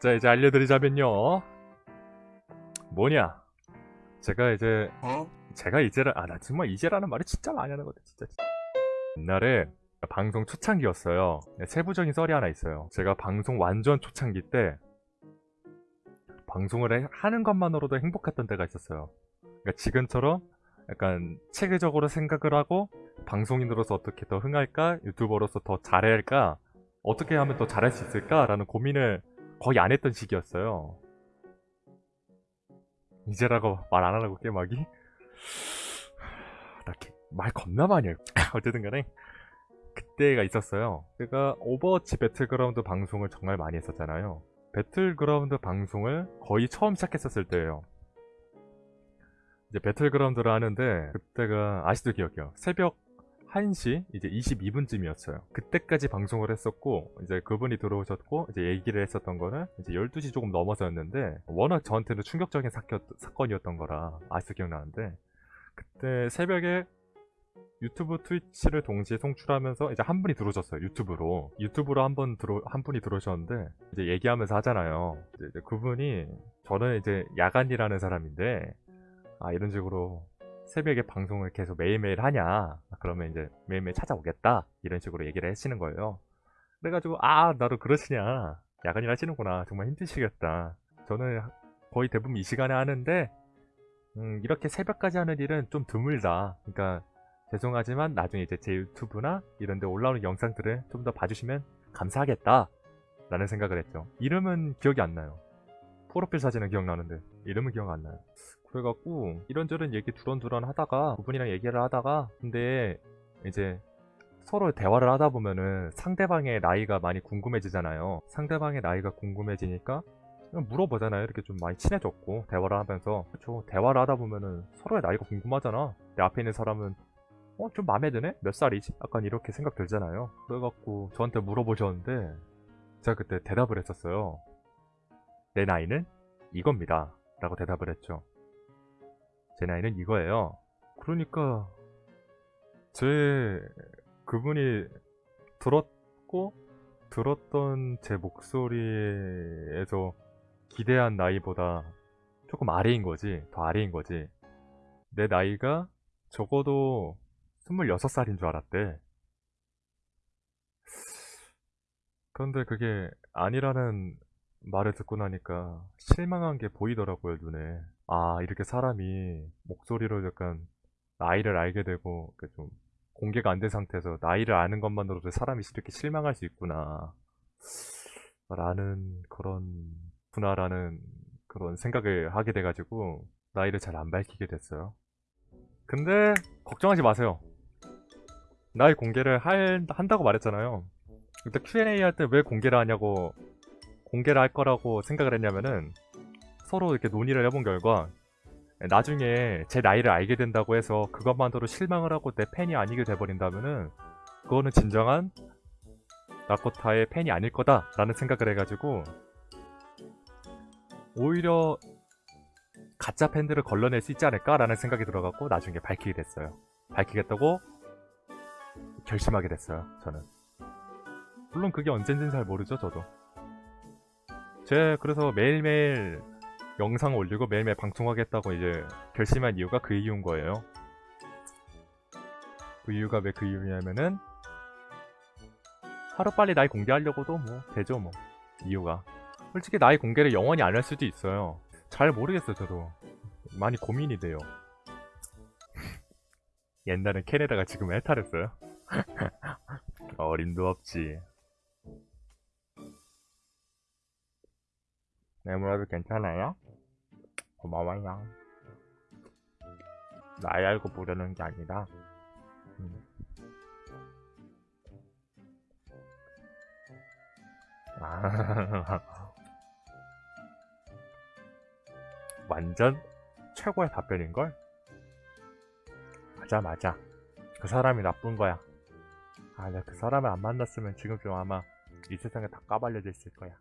자 이제 알려드리자면요. 뭐냐? 제가 이제 제가 이제라 아나 정말 이제라는 말을 진짜 많이 하는 거같 진짜 옛날에 방송 초창기였어요. 네, 세부적인 썰이 하나 있어요. 제가 방송 완전 초창기 때 방송을 해- 하는 것만으로도 행복했던 때가 있었어요. 그러니까 지금처럼 약간 체계적으로 생각을 하고 방송인으로서 어떻게 더 흥할까? 유튜버로서 더 잘해야 할까? 어떻게 하면 더 잘할 수 있을까 라는 고민을 거의 안 했던 시기였어요. 이제라고 말 안 하라고 게임하기? 나 말 겁나 많이 해. 어쨌든 간에 그때가 있었어요. 제가 오버워치 배틀그라운드 방송을 정말 많이 했었잖아요. 배틀그라운드 방송을 거의 처음 시작했었을 때예요. 이제 배틀그라운드를 하는데 그때가 아직도 기억해요. 새벽 1시 이제 22분쯤이었어요. 그때까지 방송을 했었고 이제 그분이 들어오셨고 이제 얘기를 했었던 거는 이제 12시 조금 넘어서였는데 워낙 저한테는 충격적인 사건, 사건이었던 거라 아직도 기억나는데 그때 새벽에 유튜브 트위치를 동시에 송출하면서 이제 한 분이 들어오셨어요 유튜브로 유튜브로 한 번 들어 한 분이 들어오셨는데 이제 얘기하면서 하잖아요 이제, 이제 그분이 저는 이제 야간이라는 사람인데 아 이런 식으로 새벽에 방송을 계속 매일매일 하냐? 그러면 이제 매일매일 찾아오겠다? 이런 식으로 얘기를 하시는 거예요. 그래가지고 아 나도 그러시냐? 야간일 하시는구나. 정말 힘드시겠다. 저는 거의 대부분 이 시간에 하는데 음, 이렇게 새벽까지 하는 일은 좀 드물다. 그러니까 죄송하지만 나중에 이제 제 유튜브나 이런 데 올라오는 영상들을 좀 더 봐주시면 감사하겠다. 라는 생각을 했죠. 이름은 기억이 안 나요. 프로필 사진은 기억나는데 이름은 기억 안 나요 그래갖고 이런저런 얘기 두런두런 하다가 그분이랑 얘기를 하다가 근데 이제 서로 대화를 하다 보면은 상대방의 나이가 많이 궁금해지잖아요. 상대방의 나이가 궁금해지니까 물어보잖아요. 이렇게 좀 많이 친해졌고 대화를 하면서. 그쵸? 대화를 하다 보면은 서로의 나이가 궁금하잖아. 내 앞에 있는 사람은 어? 좀 마음에 드네? 몇 살이지? 약간 이렇게 생각 들잖아요. 그래갖고 저한테 물어보셨는데 제가 그때 대답을 했었어요 내 나이는 이겁니다. 라고 대답을 했죠 제 나이는 이거예요. 그러니까 제 그분이 들었고 들었던 제 목소리에서 기대한 나이보다 조금 아래인 거지. 더 아래인 거지. 내 나이가 적어도 26살인 줄 알았대. 그런데 그게 아니라는 말을 듣고 나니까 실망한 게 보이더라고요, 눈에. 아, 이렇게 사람이 목소리로 약간 나이를 알게 되고 좀 공개가 안 된 상태에서 나이를 아는 것만으로도 사람이 이렇게 실망할 수 있구나. 라는 그런 구나라는 그런 생각을 하게 돼가지고 나이를 잘 안 밝히게 됐어요. 근데 걱정하지 마세요. 나이 공개를 할, 한다고 말했잖아요. 그때 Q&A 할 때 왜 공개를 하냐고 공개를 할 거라고 생각을 했냐면은 서로 이렇게 논의를 해본 결과 나중에 제 나이를 알게 된다고 해서 그것만으로 실망을 하고 내 팬이 아니게 돼버린다면은 그거는 진정한 나코타의 팬이 아닐 거다 라는 생각을 해가지고 오히려 가짜 팬들을 걸러낼 수 있지 않을까 라는 생각이 들어갖고 나중에 밝히게 됐어요. 밝히겠다고 결심하게 됐어요. 저는. 물론 그게 언젠지는 잘 모르죠, 저도. 제 그래서 매일매일 영상 올리고 매일매일 방송하겠다고 이제 결심한 이유가 그 이유인 거예요. 그 이유가 왜 그 이유냐면은 하루빨리 나이 공개하려고도 뭐 되죠 뭐. 이유가. 솔직히 나이 공개를 영원히 안 할 수도 있어요. 잘 모르겠어요 저도. 많이 고민이 돼요. 옛날엔 캐네다가 지금 해탈했어요. 어림도 없지 내물어도 괜찮아요? 고마워요. 나이 알고 부르는 게 아니라 음. 아. 완전 최고의 답변인걸? 맞아 맞아 그 사람이 나쁜 거야 아 내가 그 사람을 안 만났으면 지금쯤 아마 이 세상에 다 까발려져 있을 거야